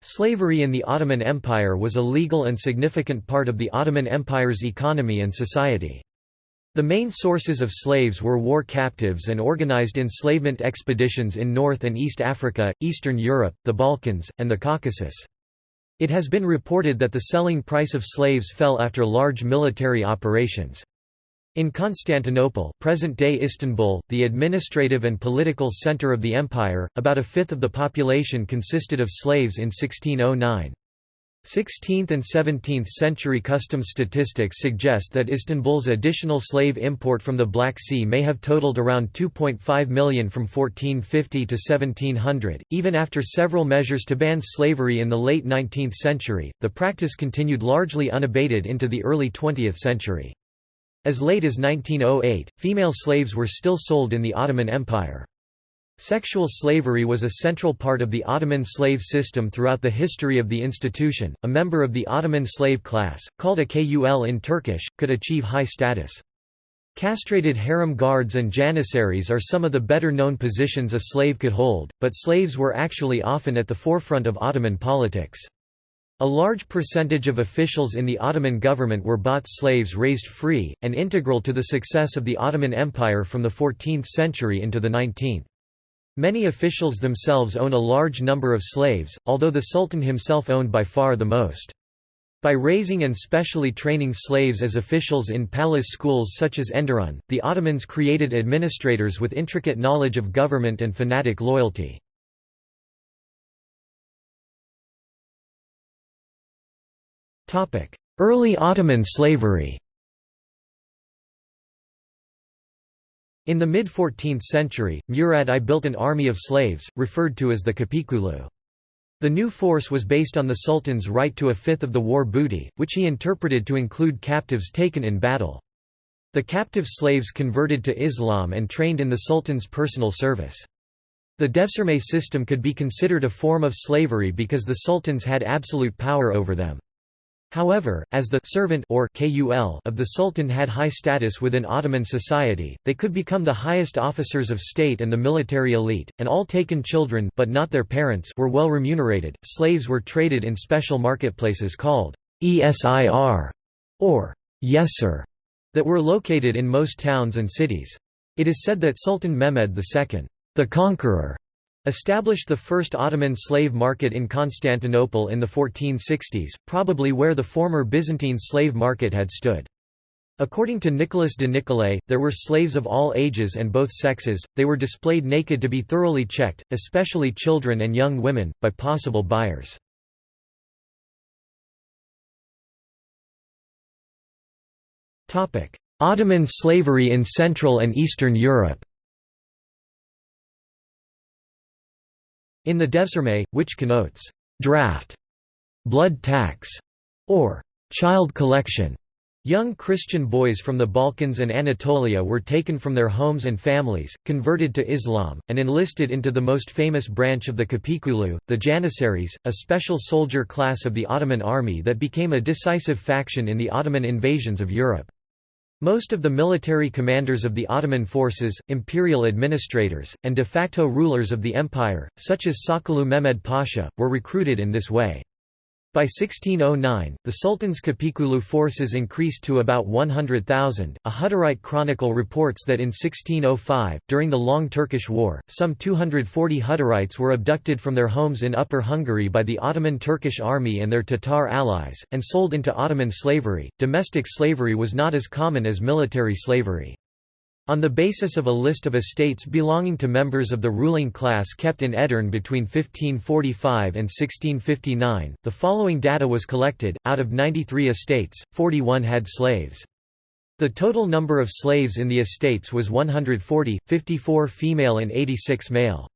Slavery in the Ottoman Empire was a legal and significant part of the Ottoman Empire's economy and society. The main sources of slaves were war captives and organized enslavement expeditions in North and East Africa, Eastern Europe, the Balkans, and the Caucasus. It has been reported that the selling price of slaves fell after large military operations. In Constantinople present-day Istanbul, the administrative and political center of the empire, about a fifth of the population consisted of slaves in 1609. 16th and 17th century customs statistics suggest that Istanbul's additional slave import from the Black Sea may have totaled around 2.5 million from 1450 to 1700. Even after several measures to ban slavery in the late 19th century, the practice continued largely unabated into the early 20th century. As late as 1908, female slaves were still sold in the Ottoman Empire. Sexual slavery was a central part of the Ottoman slave system throughout the history of the institution. A member of the Ottoman slave class, called a kul in Turkish, could achieve high status. Castrated harem guards and janissaries are some of the better known positions a slave could hold, but slaves were actually often at the forefront of Ottoman politics. A large percentage of officials in the Ottoman government were bought slaves raised free, and integral to the success of the Ottoman Empire from the 14th century into the 19th. Many officials themselves own a large number of slaves, although the Sultan himself owned by far the most. By raising and specially training slaves as officials in palace schools such as Enderun, the Ottomans created administrators with intricate knowledge of government and fanatic loyalty. Early Ottoman slavery In the mid-14th century, Murad I built an army of slaves, referred to as the Kapikulu. The new force was based on the Sultan's right to a fifth of the war booty, which he interpreted to include captives taken in battle. The captive slaves converted to Islam and trained in the Sultan's personal service. The devshirme system could be considered a form of slavery because the sultans had absolute power over them. However, as the servant or kul of the Sultan had high status within Ottoman society, they could become the highest officers of state and the military elite, and all taken children but not their parents were well remunerated. Slaves were traded in special marketplaces called esir or yesir that were located in most towns and cities. It is said that Sultan Mehmed II, the Conqueror, established the first Ottoman slave market in Constantinople in the 1460s, probably where the former Byzantine slave market had stood. According to Nicholas de Nicolay, there were slaves of all ages and both sexes, they were displayed naked to be thoroughly checked, especially children and young women, by possible buyers. Ottoman slavery in Central and Eastern Europe In the devshirme, which connotes draft, blood tax, or child collection, Young Christian boys from the Balkans and Anatolia were taken from their homes and families, converted to Islam, and enlisted into the most famous branch of the Kapikulu, the Janissaries, a special soldier class of the Ottoman army that became a decisive faction in the Ottoman invasions of Europe. Most of the military commanders of the Ottoman forces, imperial administrators, and de facto rulers of the empire, such as Sokollu Mehmed Pasha, were recruited in this way. By 1609, the Sultan's Kapikulu forces increased to about 100,000. A Hutterite chronicle reports that in 1605, during the Long Turkish War, some 240 Hutterites were abducted from their homes in Upper Hungary by the Ottoman Turkish army and their Tatar allies, and sold into Ottoman slavery. Domestic slavery was not as common as military slavery. On the basis of a list of estates belonging to members of the ruling class kept in Edirne between 1545 and 1659, the following data was collected, out of 93 estates, 41 had slaves. The total number of slaves in the estates was 140, 54 female and 86 male.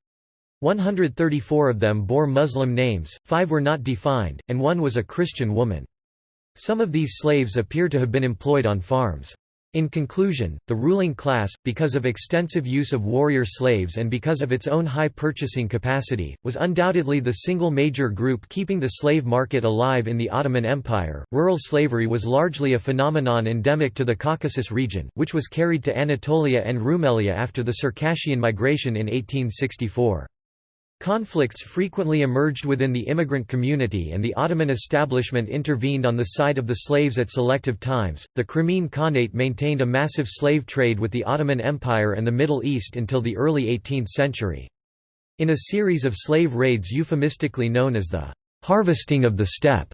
134 of them bore Muslim names, five were not defined, and one was a Christian woman. Some of these slaves appear to have been employed on farms. In conclusion, the ruling class, because of extensive use of warrior slaves and because of its own high purchasing capacity, was undoubtedly the single major group keeping the slave market alive in the Ottoman Empire. Rural slavery was largely a phenomenon endemic to the Caucasus region, which was carried to Anatolia and Rumelia after the Circassian migration in 1864. Conflicts frequently emerged within the immigrant community and the Ottoman establishment intervened on the side of the slaves at selective times. The Crimean Khanate maintained a massive slave trade with the Ottoman Empire and the Middle East until the early 18th century. In a series of slave raids euphemistically known as the harvesting of the steppe,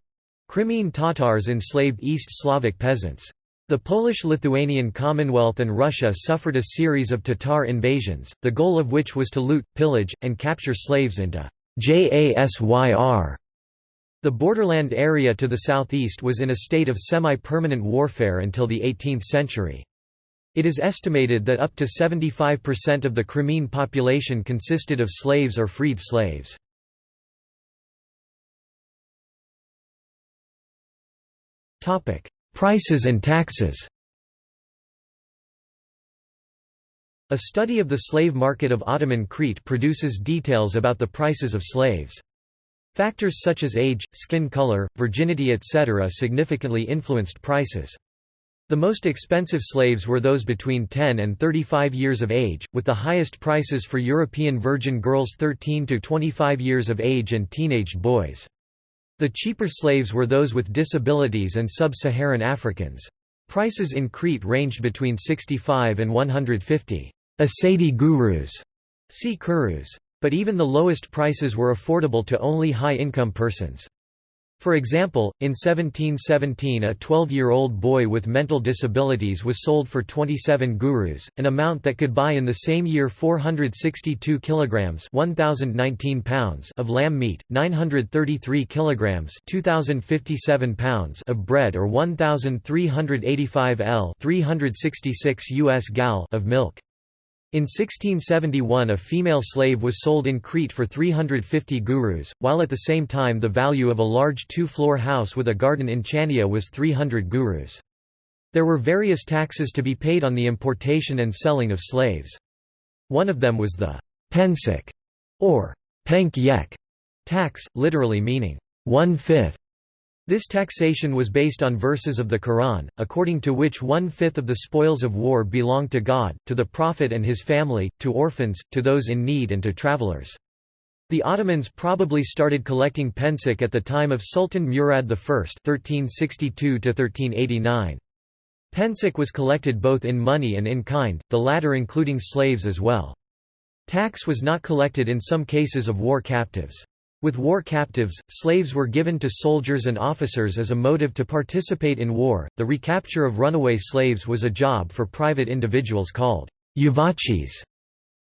Crimean Tatars enslaved East Slavic peasants. The Polish-Lithuanian Commonwealth and Russia suffered a series of Tatar invasions, the goal of which was to loot, pillage, and capture slaves into JASYR. The borderland area to the southeast was in a state of semi-permanent warfare until the 18th century. It is estimated that up to 75% of the Crimean population consisted of slaves or freed slaves. Prices and taxes A study of the slave market of Ottoman Crete produces details about the prices of slaves. Factors such as age, skin color, virginity etc. significantly influenced prices. The most expensive slaves were those between 10 and 35 years of age, with the highest prices for European virgin girls 13 to 25 years of age and teenaged boys. The cheaper slaves were those with disabilities and sub-Saharan Africans. Prices in Crete ranged between 65 and 150 Asadi gurus, see kurus. But even the lowest prices were affordable to only high-income persons. For example, in 1717 a 12-year-old boy with mental disabilities was sold for 27 gurus, an amount that could buy in the same year 462 kilograms 1019 pounds of lamb meat, 933 kilograms 2057 pounds of bread or 1385 L 366 US gal of milk. In 1671 a female slave was sold in Crete for 350 gurus, while at the same time the value of a large two-floor house with a garden in Chania was 300 gurus. There were various taxes to be paid on the importation and selling of slaves. One of them was the pensik, or penk yek tax, literally meaning one-fifth this taxation was based on verses of the Quran, according to which one-fifth of the spoils of war belonged to God, to the Prophet and his family, to orphans, to those in need and to travelers. The Ottomans probably started collecting pensik at the time of Sultan Murad I (1362–1389). Pensik was collected both in money and in kind, the latter including slaves as well. Tax was not collected in some cases of war captives. With war captives, slaves were given to soldiers and officers as a motive to participate in war. The recapture of runaway slaves was a job for private individuals called yuvachis.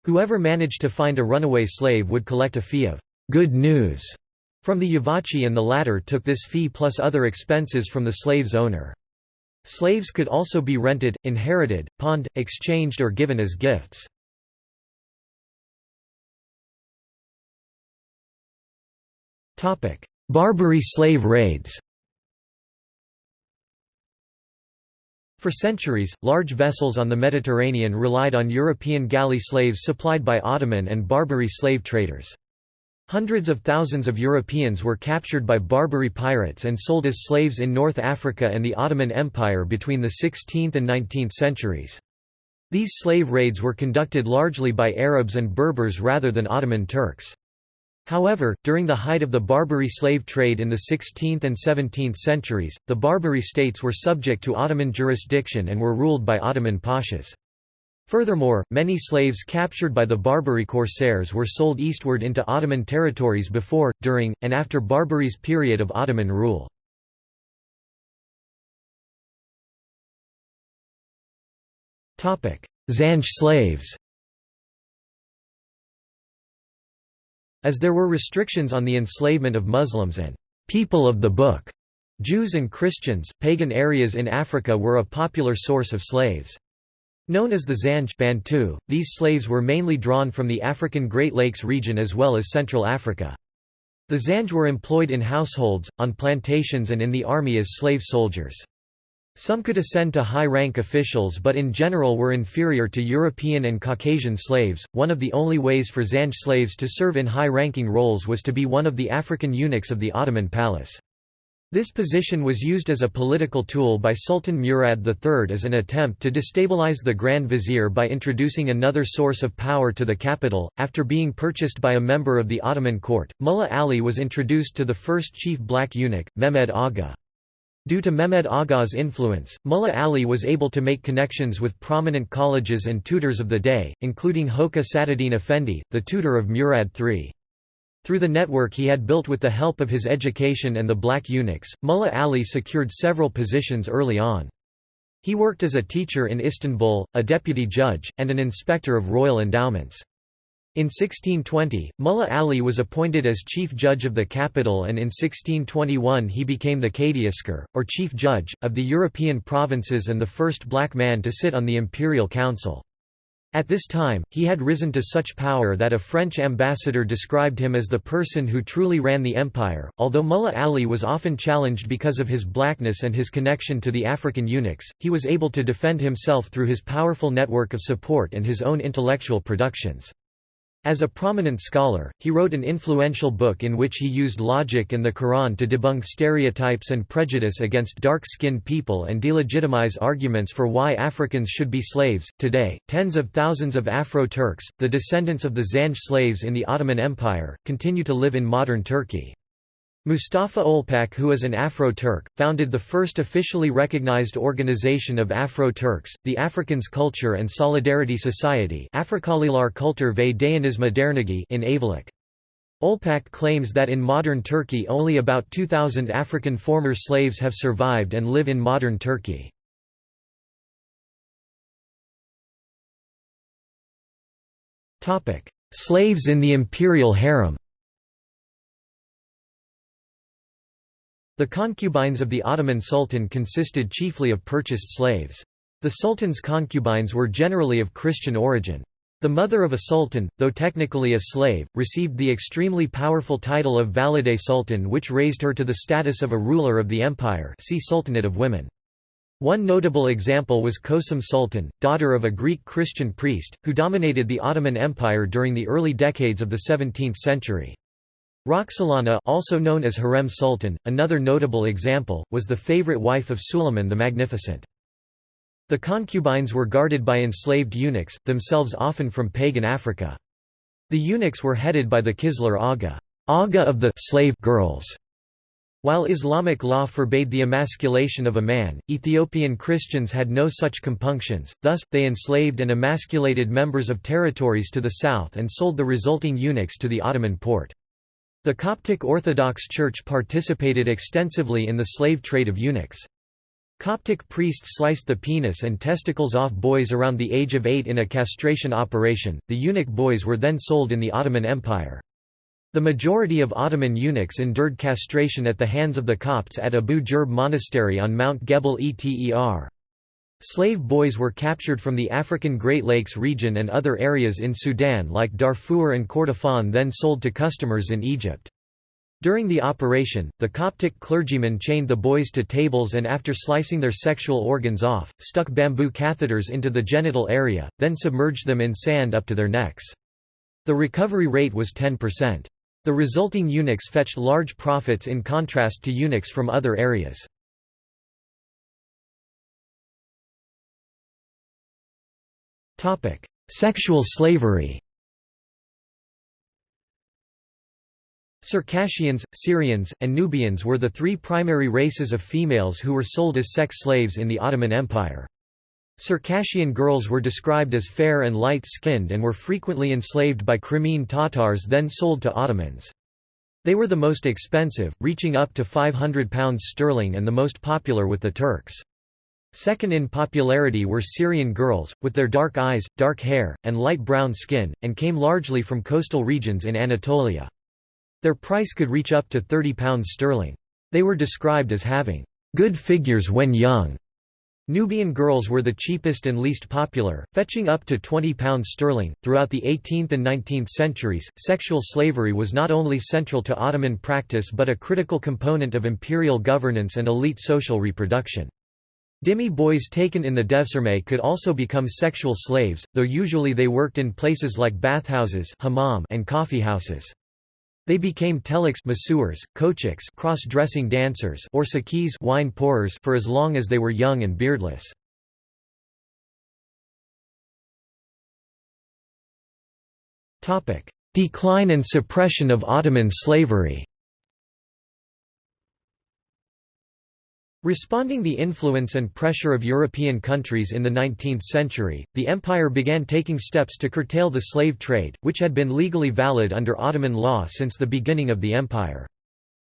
Whoever managed to find a runaway slave would collect a fee of good news from the yuvachi and the latter took this fee plus other expenses from the slave's owner. Slaves could also be rented, inherited, pawned, exchanged or given as gifts. Barbary slave raids For centuries, large vessels on the Mediterranean relied on European galley slaves supplied by Ottoman and Barbary slave traders. Hundreds of thousands of Europeans were captured by Barbary pirates and sold as slaves in North Africa and the Ottoman Empire between the 16th and 19th centuries. These slave raids were conducted largely by Arabs and Berbers rather than Ottoman Turks. However, during the height of the Barbary slave trade in the 16th and 17th centuries, the Barbary states were subject to Ottoman jurisdiction and were ruled by Ottoman pashas. Furthermore, many slaves captured by the Barbary corsairs were sold eastward into Ottoman territories before, during, and after Barbary's period of Ottoman rule. Zanj slaves As there were restrictions on the enslavement of Muslims and people of the Book, Jews and Christians, pagan areas in Africa were a popular source of slaves. Known as the Zanj Bantu, these slaves were mainly drawn from the African Great Lakes region as well as Central Africa. The Zanj were employed in households, on plantations and in the army as slave soldiers. Some could ascend to high-rank officials but in general were inferior to European and Caucasian slaves. One of the only ways for Zanj slaves to serve in high-ranking roles was to be one of the African eunuchs of the Ottoman palace. This position was used as a political tool by Sultan Murad III as an attempt to destabilize the Grand Vizier by introducing another source of power to the capital. After being purchased by a member of the Ottoman court, Mullah Ali was introduced to the first chief black eunuch, Mehmed Agha. Due to Mehmed Agha's influence, Mullah Ali was able to make connections with prominent colleges and tutors of the day, including Hoca Sadruddin Effendi, the tutor of Murad III. Through the network he had built with the help of his education and the black eunuchs, Mullah Ali secured several positions early on. He worked as a teacher in Istanbul, a deputy judge, and an inspector of royal endowments. In 1620, Mullah Ali was appointed as chief judge of the capital and in 1621 he became the Kadiasker, or chief judge, of the European provinces and the first black man to sit on the imperial council. At this time, he had risen to such power that a French ambassador described him as the person who truly ran the empire. Although Mullah Ali was often challenged because of his blackness and his connection to the African eunuchs, he was able to defend himself through his powerful network of support and his own intellectual productions. As a prominent scholar, he wrote an influential book in which he used logic and the Quran to debunk stereotypes and prejudice against dark-skinned people and delegitimize arguments for why Africans should be slaves. Today, tens of thousands of Afro-Turks, the descendants of the Zanj slaves in the Ottoman Empire, continue to live in modern Turkey. Mustafa Olpak who is an Afro-Turk, founded the first officially recognized organization of Afro-Turks, the Africans Culture and Solidarity Society ve in Ayvalık. Olpak claims that in modern Turkey only about 2,000 African former slaves have survived and live in modern Turkey. Slaves in the imperial harem The concubines of the Ottoman Sultan consisted chiefly of purchased slaves. The sultan's concubines were generally of Christian origin. The mother of a sultan, though technically a slave, received the extremely powerful title of Valide Sultan which raised her to the status of a ruler of the empire see Sultanate of Women. One notable example was Kösem Sultan, daughter of a Greek Christian priest, who dominated the Ottoman Empire during the early decades of the 17th century. Roxolana also known as Hürrem Sultan, another notable example, was the favorite wife of Suleiman the Magnificent. The concubines were guarded by enslaved eunuchs, themselves often from pagan Africa. The eunuchs were headed by the Kizlar Aga, Aga of the slave girls. While Islamic law forbade the emasculation of a man, Ethiopian Christians had no such compunctions, thus, they enslaved and emasculated members of territories to the south and sold the resulting eunuchs to the Ottoman Porte. The Coptic Orthodox Church participated extensively in the slave trade of eunuchs. Coptic priests sliced the penis and testicles off boys around the age of eight in a castration operation. The eunuch boys were then sold in the Ottoman Empire. The majority of Ottoman eunuchs endured castration at the hands of the Copts at Abu Jerb Monastery on Mount Gebel Eter. Slave boys were captured from the African Great Lakes region and other areas in Sudan like Darfur and Kordofan then sold to customers in Egypt. During the operation, the Coptic clergyman chained the boys to tables and after slicing their sexual organs off, stuck bamboo catheters into the genital area, then submerged them in sand up to their necks. The recovery rate was 10%. The resulting eunuchs fetched large profits in contrast to eunuchs from other areas. Sexual slavery Circassians, Syrians, and Nubians were the three primary races of females who were sold as sex slaves in the Ottoman Empire. Circassian girls were described as fair and light-skinned and were frequently enslaved by Crimean Tatars then sold to Ottomans. They were the most expensive, reaching up to £500 sterling and the most popular with the Turks. Second in popularity were Syrian girls, with their dark eyes, dark hair, and light brown skin, and came largely from coastal regions in Anatolia. Their price could reach up to £30 sterling. They were described as having good figures when young. Nubian girls were the cheapest and least popular, fetching up to £20 sterling. Throughout the 18th and 19th centuries, sexual slavery was not only central to Ottoman practice but a critical component of imperial governance and elite social reproduction. Dhimmi boys taken in the Devshirme could also become sexual slaves, though usually they worked in places like bathhouses and coffeehouses. They became teliks masseurs, kochiks cross-dressing dancers or sakis wine pourers for as long as they were young and beardless. Decline and suppression of Ottoman slavery Responding to the influence and pressure of European countries in the 19th century, the empire began taking steps to curtail the slave trade, which had been legally valid under Ottoman law since the beginning of the empire.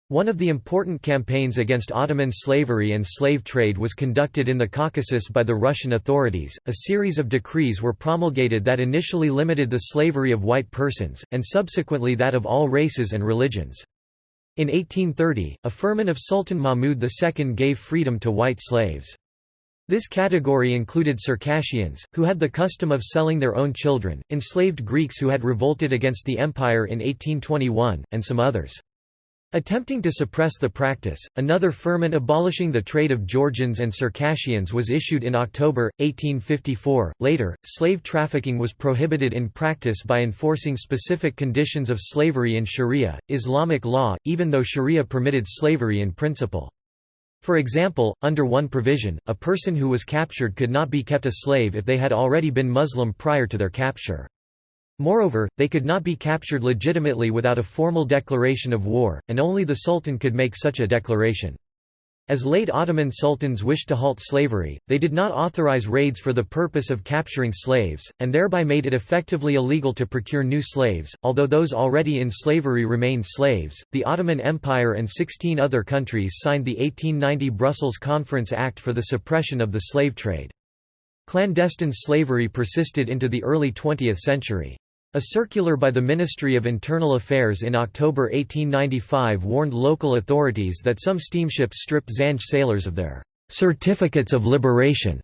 One of the important campaigns against Ottoman slavery and slave trade was conducted in the Caucasus by the Russian authorities. A series of decrees were promulgated that initially limited the slavery of white persons, and subsequently that of all races and religions. In 1830, a firman of Sultan Mahmud II gave freedom to white slaves. This category included Circassians, who had the custom of selling their own children, enslaved Greeks who had revolted against the empire in 1821, and some others. Attempting to suppress the practice, another firman abolishing the trade of Georgians and Circassians was issued in October, 1854. Later, slave trafficking was prohibited in practice by enforcing specific conditions of slavery in Sharia, Islamic law, even though Sharia permitted slavery in principle. For example, under one provision, a person who was captured could not be kept a slave if they had already been Muslim prior to their capture. Moreover, they could not be captured legitimately without a formal declaration of war, and only the sultan could make such a declaration. As late Ottoman sultans wished to halt slavery, they did not authorize raids for the purpose of capturing slaves, and thereby made it effectively illegal to procure new slaves. Although those already in slavery remained slaves, the Ottoman Empire and 16 other countries signed the 1890 Brussels Conference Act for the suppression of the slave trade. Clandestine slavery persisted into the early 20th century. A circular by the Ministry of Internal Affairs in October 1895 warned local authorities that some steamships stripped Zanj sailors of their certificates of liberation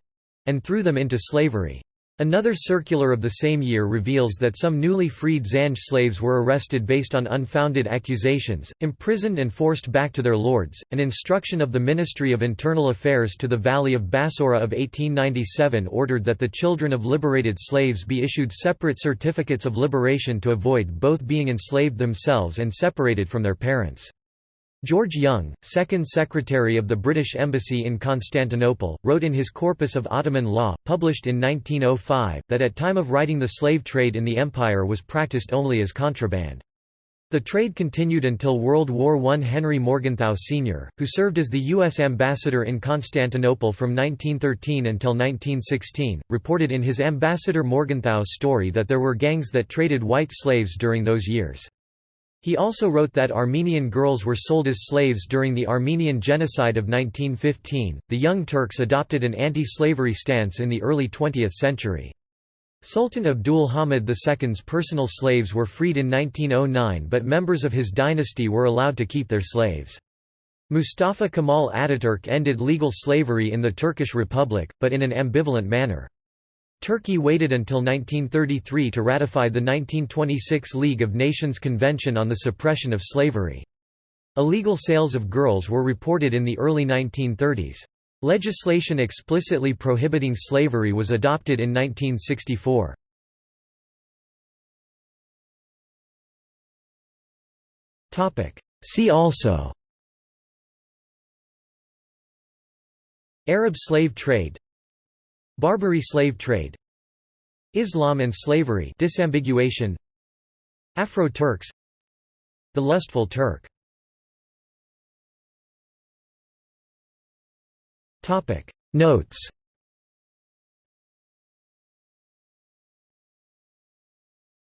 and threw them into slavery. Another circular of the same year reveals that some newly freed Zanj slaves were arrested based on unfounded accusations, imprisoned and forced back to their lords. An instruction of the Ministry of Internal Affairs to the Vali of Bassorah of 1897 ordered that the children of liberated slaves be issued separate certificates of liberation to avoid both being enslaved themselves and separated from their parents. George Young, second secretary of the British Embassy in Constantinople, wrote in his Corpus of Ottoman Law, published in 1905, that at time of writing the slave trade in the empire was practiced only as contraband. The trade continued until World War I. Henry Morgenthau Sr., who served as the U.S. ambassador in Constantinople from 1913 until 1916, reported in his Ambassador Morgenthau's story that there were gangs that traded white slaves during those years. He also wrote that Armenian girls were sold as slaves during the Armenian Genocide of 1915. The Young Turks adopted an anti slavery stance in the early 20th century. Sultan Abdul Hamid II's personal slaves were freed in 1909, but members of his dynasty were allowed to keep their slaves. Mustafa Kemal Ataturk ended legal slavery in the Turkish Republic, but in an ambivalent manner. Turkey waited until 1933 to ratify the 1926 League of Nations Convention on the Suppression of Slavery. Illegal sales of girls were reported in the early 1930s. Legislation explicitly prohibiting slavery was adopted in 1964. See also Arab slave trade Barbary slave trade Islam and slavery disambiguation Afro-Turks The lustful Turk. Notes